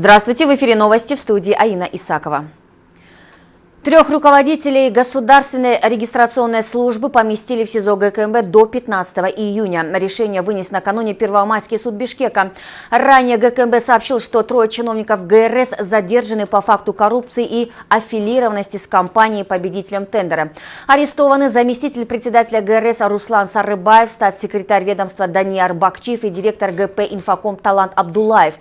Здравствуйте, в эфире новости в студии Аина Исакова. Трех руководителей государственной регистрационной службы поместили в СИЗО ГКНБ до 15 июня. Решение вынес накануне Первомайский суд Бишкека. Ранее ГКНБ сообщил, что трое чиновников ГРС задержаны по факту коррупции и аффилированности с компанией победителем тендера. Арестованы заместитель председателя ГРС Руслан Сарыбаев, статс-секретарь ведомства Даниар Бакчиев и директор ГП «Инфоком» Талант Абдулаев.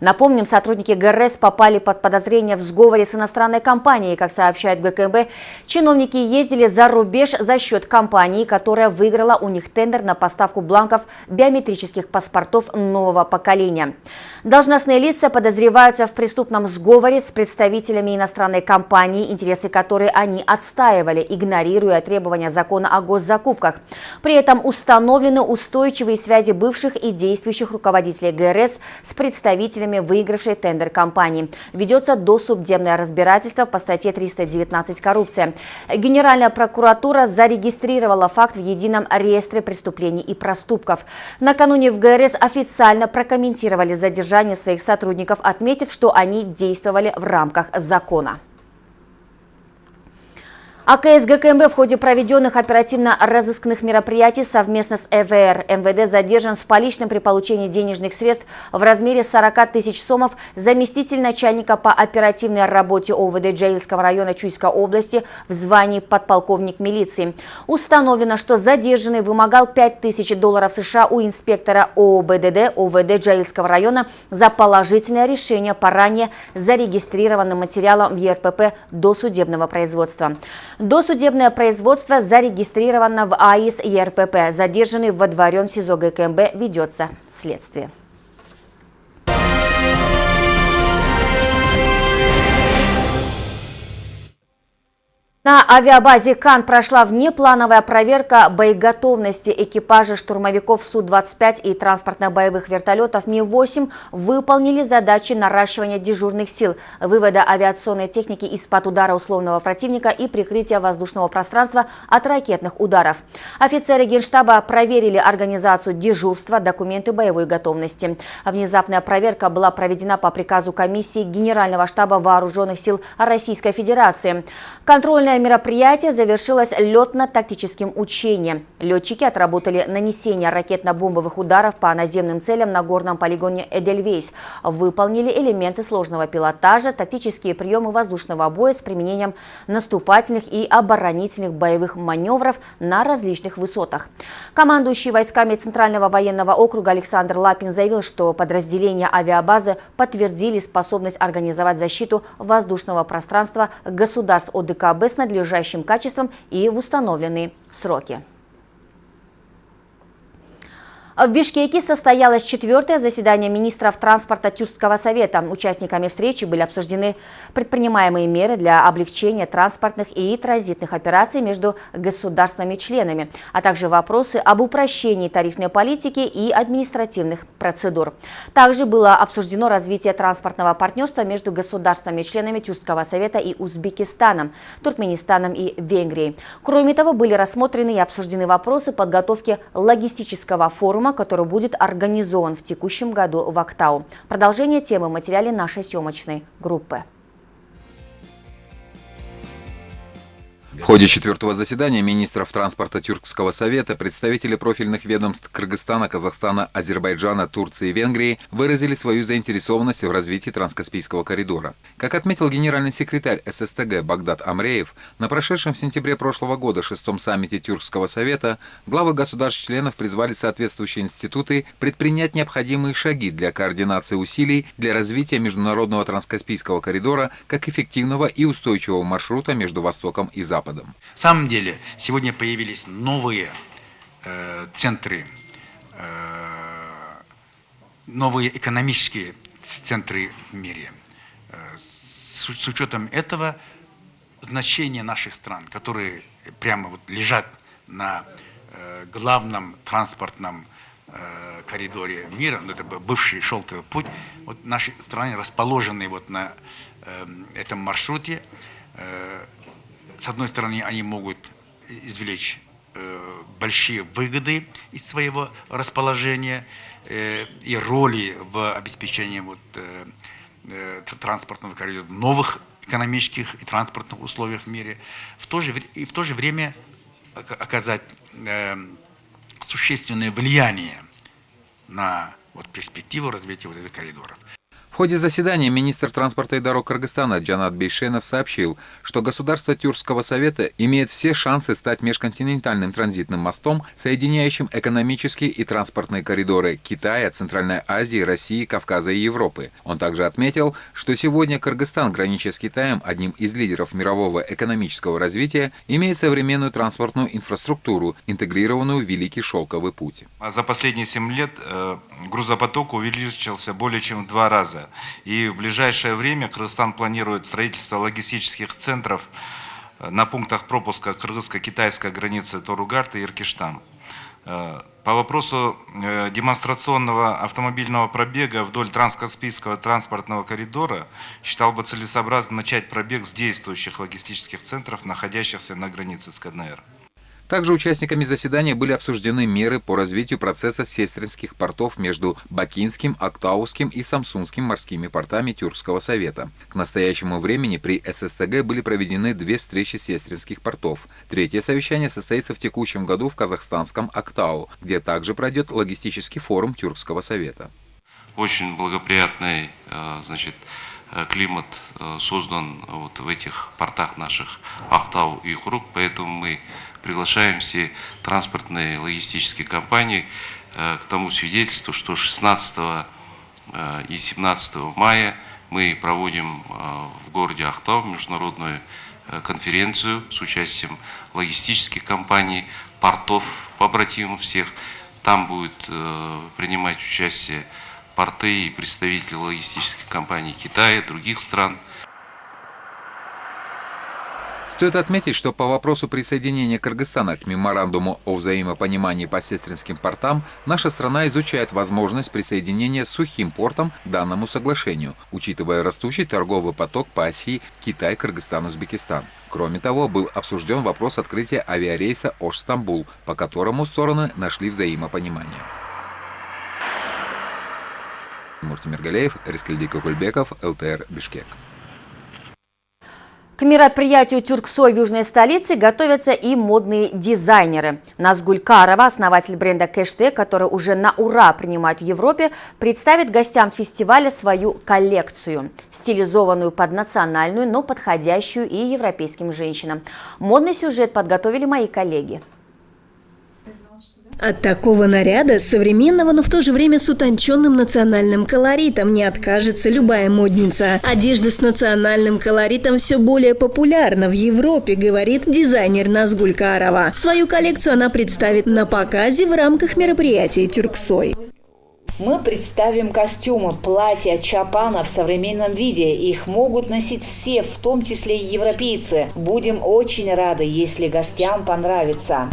Напомним, сотрудники ГРС попали под подозрение в сговоре с иностранной компанией. Как сообщает ГКМБ, чиновники ездили за рубеж за счет компании, которая выиграла у них тендер на поставку бланков биометрических паспортов нового поколения. Должностные лица подозреваются в преступном сговоре с представителями иностранной компании, интересы которой они отстаивали, игнорируя требования закона о госзакупках. При этом установлены устойчивые связи бывших и действующих руководителей ГРС с представителями представителями выигравшей тендер компании. Ведется досудебное разбирательство по статье 319 «Коррупция». Генеральная прокуратура зарегистрировала факт в едином реестре преступлений и проступков. Накануне в ГРС официально прокомментировали задержание своих сотрудников, отметив, что они действовали в рамках закона. АКС ГКМБ в ходе проведенных оперативно-розыскных мероприятий совместно с ЭВР МВД задержан с поличным при получении денежных средств в размере 40 тысяч сомов заместитель начальника по оперативной работе ОВД Джаильского района Чуйской области в звании подполковник милиции. Установлено, что задержанный вымогал 5 тысяч долларов США у инспектора ООБДД ОВД Джаильского района за положительное решение по ранее зарегистрированным материалам ЕРПП до судебного производства. Досудебное производство зарегистрировано в АИС ЕРПП. Задержанный во дворем СИЗО ГКМБ ведется следствие. На авиабазе «Кан» прошла внеплановая проверка боеготовности экипажа штурмовиков Су-25 и транспортно-боевых вертолетов Ми-8 выполнили задачи наращивания дежурных сил, вывода авиационной техники из-под удара условного противника и прикрытия воздушного пространства от ракетных ударов. Офицеры Генштаба проверили организацию дежурства, документы боевой готовности. Внезапная проверка была проведена по приказу комиссии Генерального штаба Вооруженных сил Российской Федерации. Контрольная Данное мероприятие завершилось летно-тактическим учением. Летчики отработали нанесение ракетно-бомбовых ударов по наземным целям на горном полигоне Эдельвейс. Выполнили элементы сложного пилотажа, тактические приемы воздушного боя с применением наступательных и оборонительных боевых маневров на различных высотах. Командующий войсками Центрального военного округа Александр Лапин заявил, что подразделения авиабазы подтвердили способность организовать защиту воздушного пространства государств ОДКБ с надлежащим качеством и в установленные сроки. В Бишкеке состоялось четвертое заседание министров транспорта Тюркского совета. Участниками встречи были обсуждены предпринимаемые меры для облегчения транспортных и транзитных операций между государствами-членами, а также вопросы об упрощении тарифной политики и административных процедур. Также было обсуждено развитие транспортного партнерства между государствами-членами Тюркского совета и Узбекистаном, Туркменистаном и Венгрией. Кроме того, были рассмотрены и обсуждены вопросы подготовки логистического форума форума, который будет организован в текущем году в Актау. Продолжение темы в материале нашей съемочной группы. В ходе четвертого заседания министров транспорта Тюркского совета представители профильных ведомств Кыргызстана, Казахстана, Азербайджана, Турции и Венгрии выразили свою заинтересованность в развитии Транскаспийского коридора. Как отметил генеральный секретарь ССТГ Багдад Амреев, на прошедшем в сентябре прошлого года шестом саммите Тюркского совета главы государств-членов призвали соответствующие институты предпринять необходимые шаги для координации усилий для развития международного Транскаспийского коридора как эффективного и устойчивого маршрута между Востоком и Западом. Западом. На самом деле, сегодня появились новые э, центры, э, новые экономические центры в мире. Э, с, с учетом этого значение наших стран, которые прямо вот лежат на э, главном транспортном э, коридоре мира, ну, это бывший шелковый путь, вот наши страны расположены вот на э, этом маршруте, э, с одной стороны, они могут извлечь э, большие выгоды из своего расположения э, и роли в обеспечении вот, э, транспортного коридора, новых экономических и транспортных условиях в мире, в то же, и в то же время оказать э, существенное влияние на вот, перспективу развития вот этих коридоров. В ходе заседания министр транспорта и дорог Кыргызстана Джанат Бейшенов сообщил, что государство Тюркского совета имеет все шансы стать межконтинентальным транзитным мостом, соединяющим экономические и транспортные коридоры Китая, Центральной Азии, России, Кавказа и Европы. Он также отметил, что сегодня Кыргызстан, гранича с Китаем, одним из лидеров мирового экономического развития, имеет современную транспортную инфраструктуру, интегрированную в Великий Шелковый путь. А за последние 7 лет э, грузопоток увеличился более чем в два раза. И в ближайшее время Кыргызстан планирует строительство логистических центров э, на пунктах пропуска кыргызско-китайской границы Торугарт и Иркиштан. Э, по вопросу э, демонстрационного автомобильного пробега вдоль Транскаспийского транспортного коридора считал бы целесообразно начать пробег с действующих логистических центров, находящихся на границе с КНР. Также участниками заседания были обсуждены меры по развитию процесса сестринских портов между Бакинским, Актауским и Самсунским морскими портами Тюркского совета. К настоящему времени при ССТГ были проведены две встречи сестринских портов. Третье совещание состоится в текущем году в казахстанском Актау, где также пройдет логистический форум Тюркского совета. Очень благоприятный э, значит, э, климат э, создан вот в этих портах наших Ахтау и Хурук, поэтому мы приглашаем все транспортные логистические компании э, к тому свидетельству, что 16 э, и 17 мая мы проводим э, в городе Ахтау международную конференцию с участием логистических компаний, портов, побратимов всех. Там будет принимать участие порты и представители логистических компаний Китая, других стран. Стоит отметить, что по вопросу присоединения Кыргызстана к меморандуму о взаимопонимании по сестринским портам наша страна изучает возможность присоединения сухим портом к данному соглашению, учитывая растущий торговый поток по оси Китай-Кыргызстан-Узбекистан. Кроме того, был обсужден вопрос открытия авиарейса Ош-Стамбул, по которому стороны нашли взаимопонимание. Муртимир Миргалеев, Рискельди Кукульбеков, ЛТР Бишкек. К мероприятию Тюрксой в южной столице готовятся и модные дизайнеры. Назгуль Карова, основатель бренда Кэште, который уже на ура принимает в Европе, представит гостям фестиваля свою коллекцию, стилизованную под национальную, но подходящую и европейским женщинам. Модный сюжет подготовили мои коллеги. От такого наряда, современного, но в то же время с утонченным национальным колоритом, не откажется любая модница. Одежда с национальным колоритом все более популярна в Европе, говорит дизайнер Назгуль Карова. Свою коллекцию она представит на показе в рамках мероприятия «Тюрксой». Мы представим костюмы, платья, чапана в современном виде. Их могут носить все, в том числе и европейцы. Будем очень рады, если гостям понравится.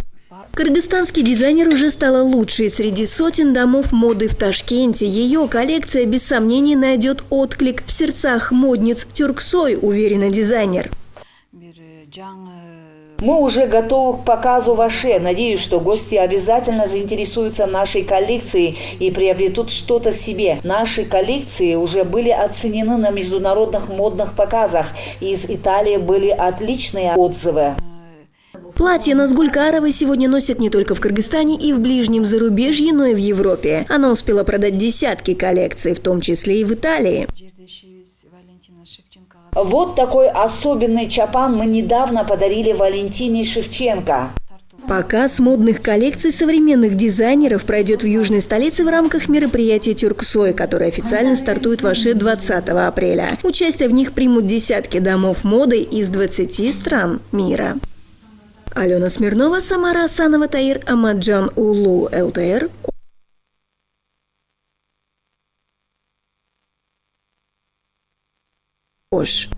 Кыргызстанский дизайнер уже стала лучшей среди сотен домов моды в Ташкенте. Ее коллекция без сомнений найдет отклик в сердцах модниц Тюрксой, уверена дизайнер. Мы уже готовы к показу ваше. Надеюсь, что гости обязательно заинтересуются нашей коллекцией и приобретут что-то себе. Наши коллекции уже были оценены на международных модных показах. Из Италии были отличные отзывы. Платье Назгулькаровой сегодня носят не только в Кыргызстане и в ближнем зарубежье, но и в Европе. Она успела продать десятки коллекций, в том числе и в Италии. Вот такой особенный чапан мы недавно подарили Валентине Шевченко. Показ модных коллекций современных дизайнеров пройдет в южной столице в рамках мероприятия «Тюрксой», которое официально стартует в Аше 20 апреля. Участие в них примут десятки домов моды из 20 стран мира. Алена Смирнова, Самара Асанова, Таир Амаджан Улу, ЛТР. Ош.